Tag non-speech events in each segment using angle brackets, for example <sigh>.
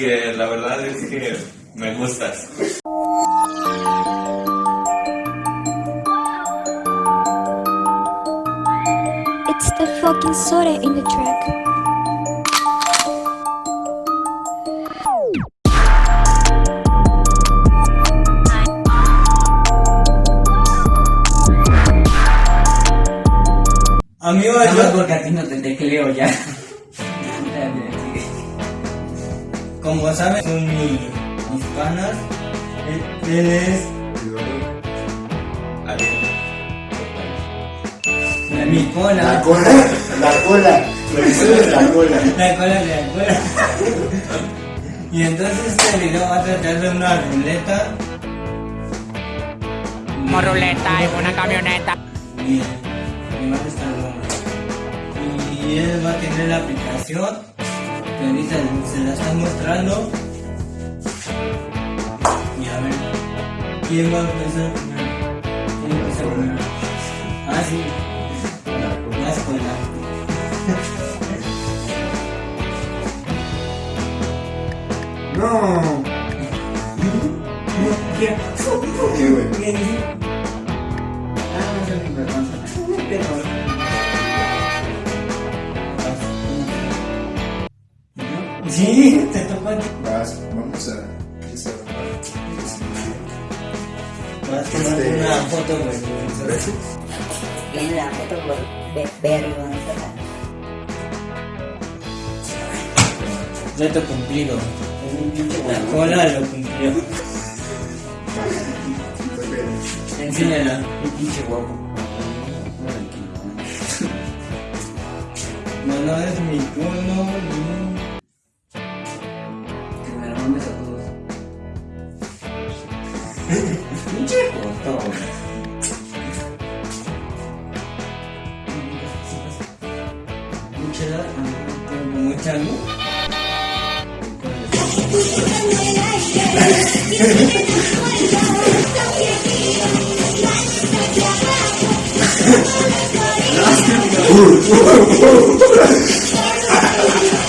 que la verdad es que me gustas. It's the fucking soda in the track. Amigo, yo, porque a ti no te tecleo ya. <laughs> como saben, son mi- mis panas. Él, él es mi cola. La cola, la cola, lo que sale es la cola. La cola de la cola. Y entonces este video va a tratar de una ruleta. Como ruleta en una camioneta. Y va a estar. Y él va a tener la aplicación. Ahorita se la está mostrando. Y a ver. ¿Quién va a empezar primero? ¿Quién empieza primero? Ah, sí. La escuela. <laughs> No. Vas a tomar Este- una foto, güey. Viene la foto por ve- vergonzosa. Reto cumplido. La cola lo cumplió. Enséñala. Un pinche guapo. No, no es mi turno.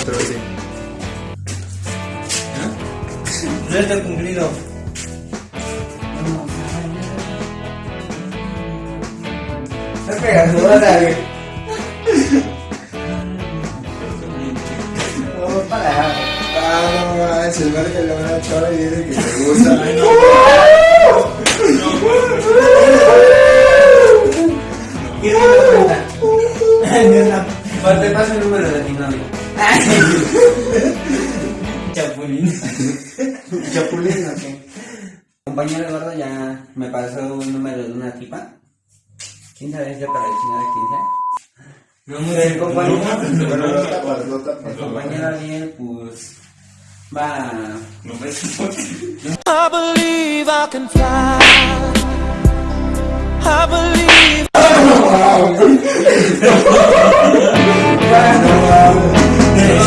Pero sí. Reto cumplido. Estás pegajosa, <laughs> güey. No, para. Ah, no manches, el verga le van a echar y dice que te gusta. ¿Quién Compañero Eduardo ya me pasó un número de una tipa. ¿Quién sabe es para chingar a quién sabe? No El compañero, el compañero Ariel, pues va. No me I believe I can fly. I believe. Sigue,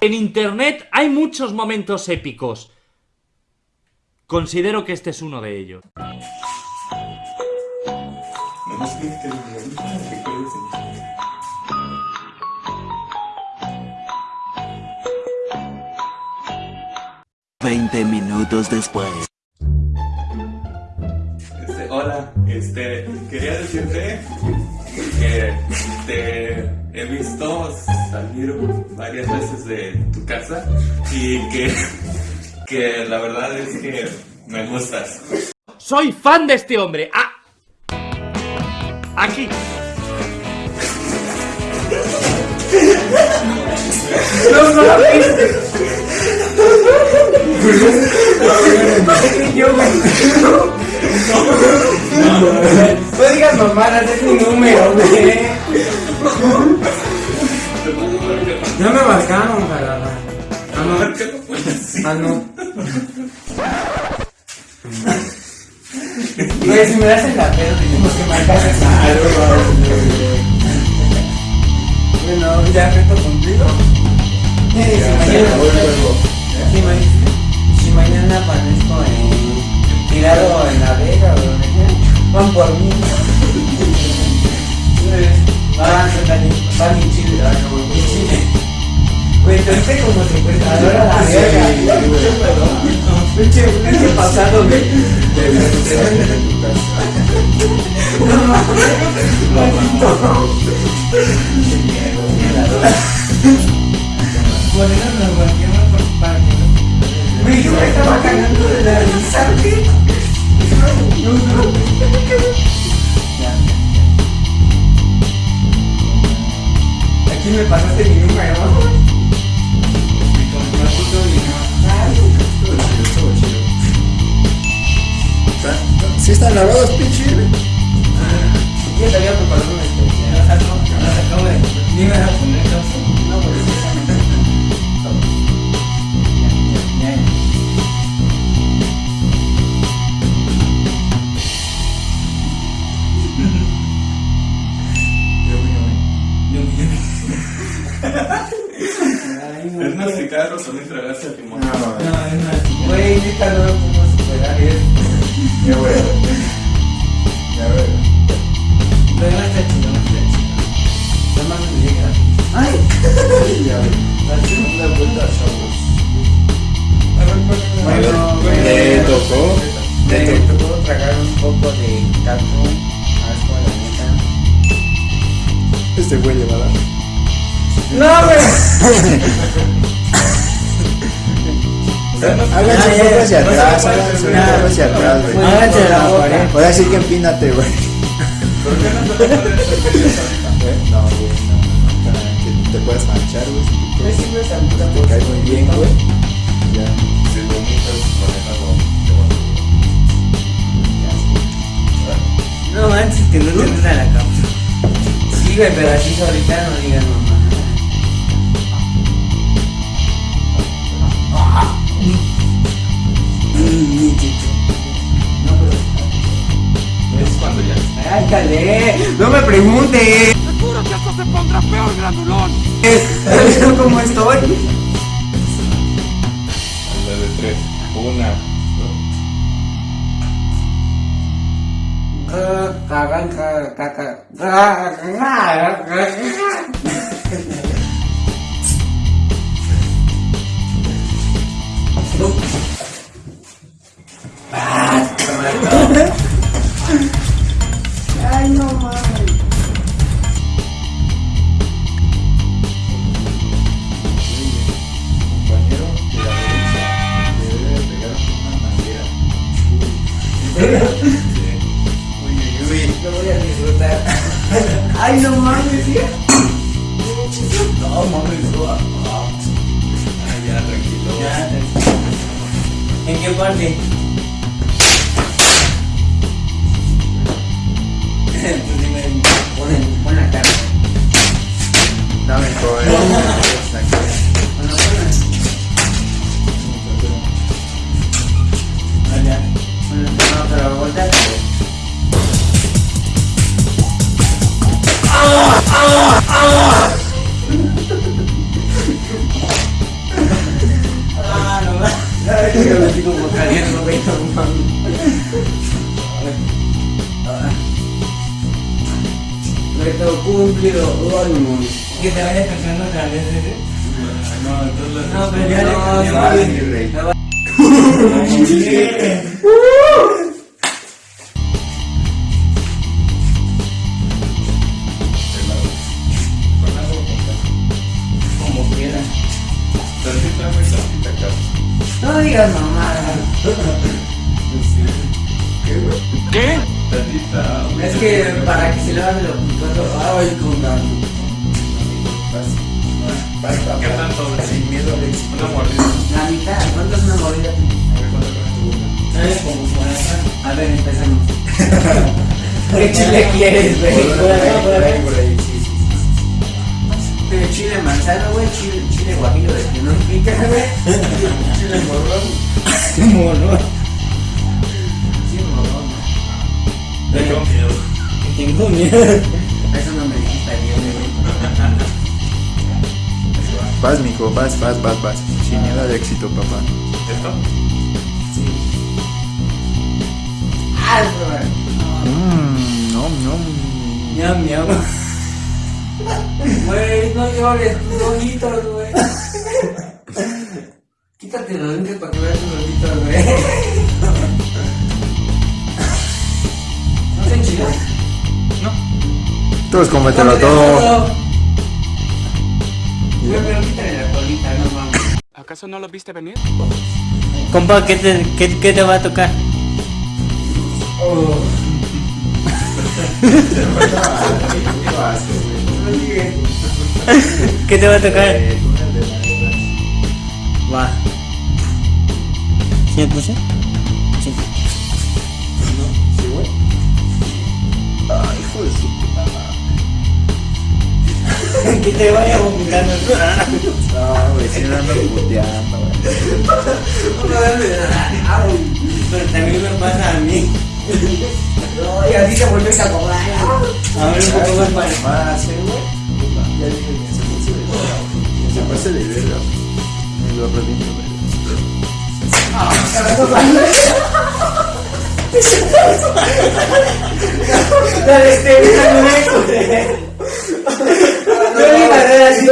En Internet hay muchos momentos épicos. Considero que este es uno de ellos. Veinte minutos después. Este, hola, este, quería decirte que te he visto salir varias veces de tu casa y que, que la verdad es que me gustas. Soy fan de este hombre. Ah. Aquí. No <laughs> digas mamadas, es mi número, güey. Ya me marcaron, carajo. Ah, no. Ah, no. Güey, si me das en la pena, tenemos que marcar esa. Bueno, ya reto cumplido. Si mañana- si ma- Si mañana amanezco en, tirado en la vega o donde sea, van por mí. Van, van en Chile, ah, no, en Chile. Güey, viste como secuestradora a la verga. Pinche, pinche pasado, güey. Por eso nos volteamos por parte. Güey, yo me estaba cagando de la risa, güey. Pasaste mi número. Y ¿Sí están lavados, pinche? Yo te había preparado una especial. No, no, no, acabo de. Ni me vas a poner causa. No, porque tragarse el limón. No, No, es más. Güey, neta, no lo puedo superar. Es. <laughs> ya ver. Ya ver. Pero no está chido, no está chido. No mames, me llega. ¡Ay! Ya voy. La segunda vuelta, chavos. Bueno, Le tocó. Me tocó. tragar un poco de taco. Asco, la neta. Este güey le va a dar. ¡No, güey! <laughs> Háganse un poco hacia atrás, háganse un poco hacia atrás, güey. Háganse la boca. Ahora sí que empínate, güey. ¿Por qué no te lo <laughs> No, güey, no, que te puedas manchar, güey. si tú Me quieres. sirve esa puta Te cae muy bien, güey. Ya. Si manéjalo. No manches, que no te entra la cama. Sí, güey, pero así solita no digas mamá. No, pero. Es cuando ya. ¡Ay, calé! ¡No me preguntes! Seguro que esto se pondrá peor, grandulón. ¿Sabes cómo estoy? La de tres. Una. Cagan, Ay, no mames. Compañero de la derecha debe de pegar una manguera. Uy, uy, uy. Lo voy a disfrutar. Ay, no mames, ¿sí? No, mames. no. Ah, ya, tranquilo. Ya, ¿En qué parte? Pues dime, pon, pon la cara. Dame. Ah, volteate. Ah, Reto cumplido. No. Que te vayas cantando otra vez, ¿eh? No, entonces. No, pero ya le No, mi rey. Me va- Con ¿Qué tanto? Sin miedo al éxito. Una mordida. La mitad. ¿Cuánto es una mordida? A ver cuánto. A ver, empezamos. <laughs> ¿Qué chile quieres, güey? Por ahí, por ahí, por ahí, sí, sí, sí. Pero chile manzano, güey, chile, chile guajillo de que no pica, güey. Chile morrón. Morrón. Vas, mijo, vas, vas, vas, vas. Sin miedo al éxito, papá. ¿Esto? Ah, güey. Mmm, no, no. Miau, miau. Güey, no llores, tus ojitos, güey. Quítate los lentes para que veas tus ojitos, güey. ¿No te enchilas? Todos cómetelo todo. Güey, pero quítale la colita, no mames. ¿Acaso no lo viste venir? Compa, ¿qué te, qué, qué te va a tocar? Oh. <laughs> ¿Qué te va a tocar? Va. ¿Sí me puse? Sí. <laughs> que te vaya vomitando. No, güey, si no ando puteando, güey. Pero también me pasa a mí. No, y así te vuelves a cobrar. A ver, un poco más para. Más, eh, güey. Ya dije que se de Se pase de verga. Me lo reviento, güey. <laughs> Dale, este, déjame ver, No le mandé así,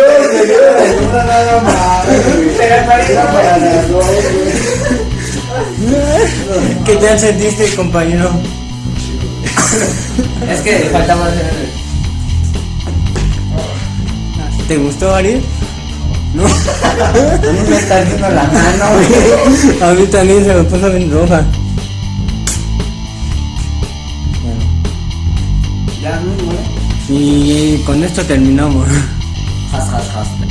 no, nada más. <laughs> Pero parece para las dos, ¿Qué tal sentiste, compañero? Es que falta más. ¿Te gustó, Ariel? No. A mí me está haciendo la mano, güey. <laughs> A mí también se me puso bien roja. Bueno, Ya, muy bueno. y con esto terminamos. хас хас хас